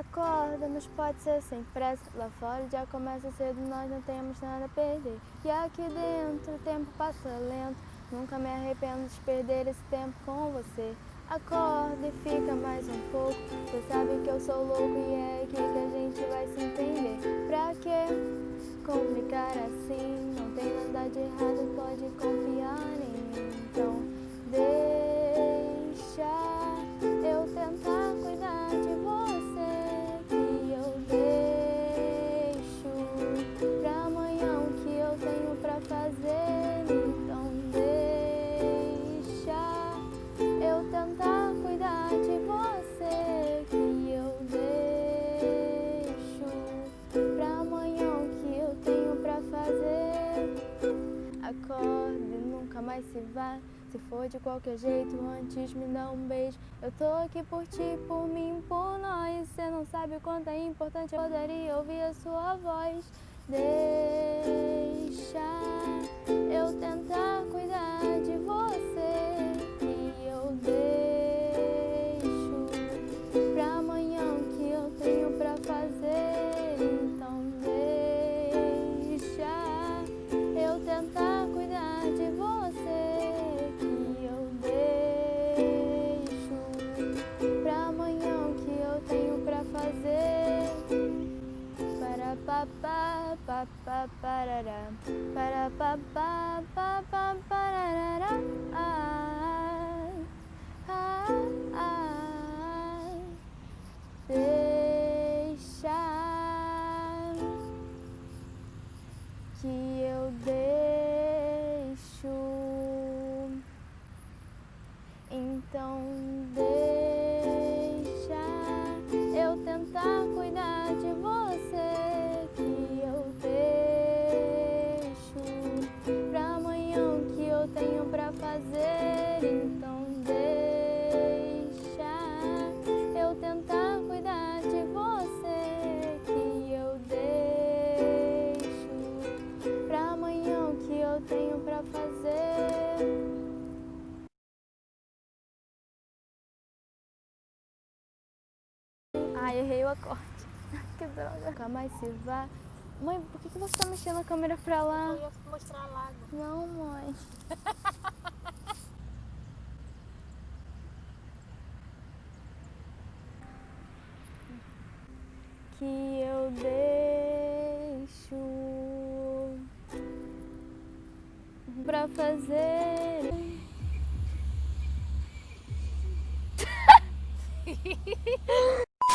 Acorda, mas pode ser sem pressa. Lá fora já começa cedo, nós não temos nada a perder. E aqui dentro o tempo passa lento. Nunca me arrependo de perder esse tempo com você. Acorda e fica mais um pouco. Você sabe que eu sou louco e é aqui que a gente vai se entender. Pra que complicar assim? Não tem nada de errado, pode confiar mais se vá. Se for de qualquer jeito, antes me dá um beijo. Eu tô aqui por ti, por mim, por nós. Cê não sabe o quanto é importante eu poderia ouvir a sua voz. Deixa eu tentar papá, parará. Para parará. Ai, ai, ai. Deixa que Então deixa eu tentar cuidar de você. Que eu deixo pra amanhã o que eu tenho pra fazer. Ai, errei o acorde. que droga. Nunca mais se vá. Mãe, por que, você tá mexendo a câmera pra lá? Eu ia mostrar a lago. Não, mãe. Que eu deixo pra fazer.